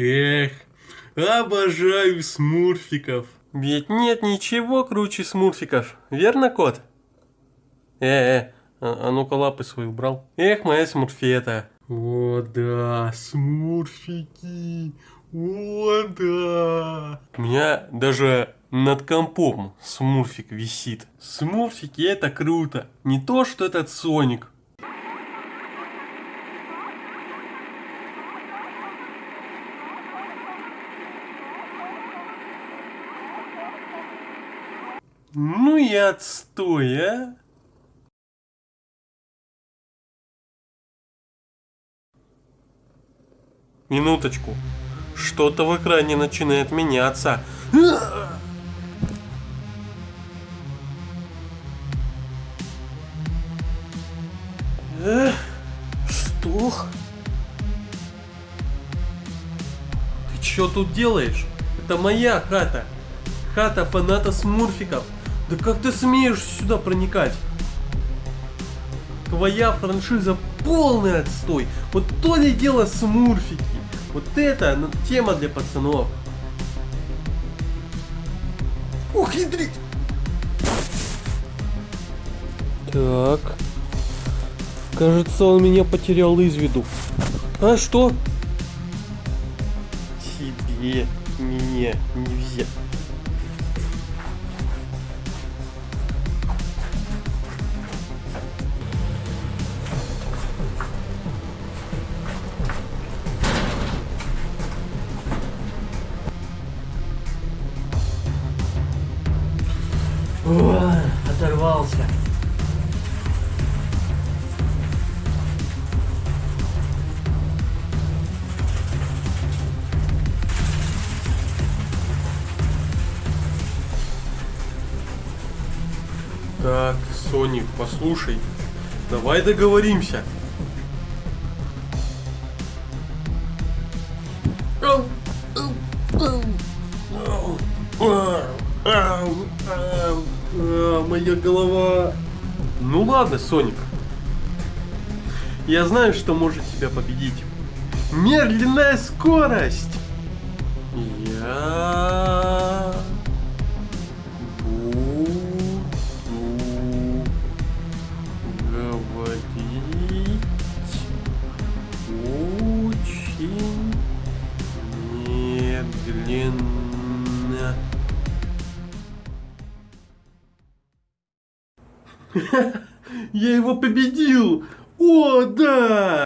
Эх, обожаю смурфиков. Ведь нет ничего круче смурфиков, верно, кот? Э-э, а, а ну-ка лапы свои убрал. Эх, моя смурфета. О, да, смурфики. О, да. У меня даже над компом смурфик висит. Смурфики это круто. Не то, что этот Соник. Ну и отстой, а! Минуточку. Что-то в экране начинает меняться. Э, что? Ты что тут делаешь? Это моя хата. Хата фаната смурфиков. Да как ты смеешь сюда проникать? Твоя франшиза полный отстой. Вот то ли дело смурфики. Вот это ну, тема для пацанов. Ух, ядрить! Так. Кажется, он меня потерял из виду. А что? Тебе меня нельзя. Оторвался. Так, Соник, послушай. Давай договоримся. Ау, а, Моя голова. Ну ладно, Соник. Я знаю, что может тебя победить. Медленная скорость. Я буду говорить очень медленно. Я его победил! О, да!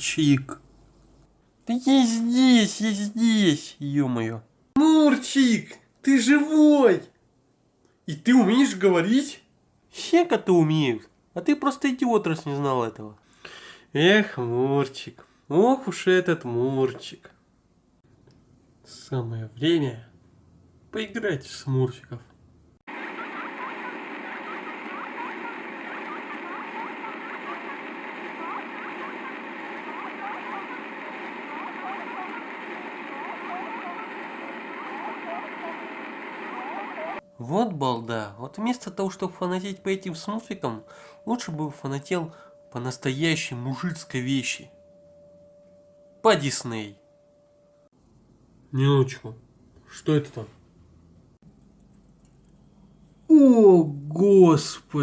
Мурчик. Да я здесь, я здесь, ё-моё. Мурчик, ты живой! И ты умеешь говорить? Все коты умеют, а ты просто идиот, раз не знал этого. Эх, Мурчик, ох уж этот Мурчик. Самое время поиграть в смурфиков. Вот балда. Вот вместо того, чтобы фанатеть по этим смурфикам, лучше бы фанател по настоящей мужицкой вещи. По Дисней. Минуточку. Что это там? О, господи!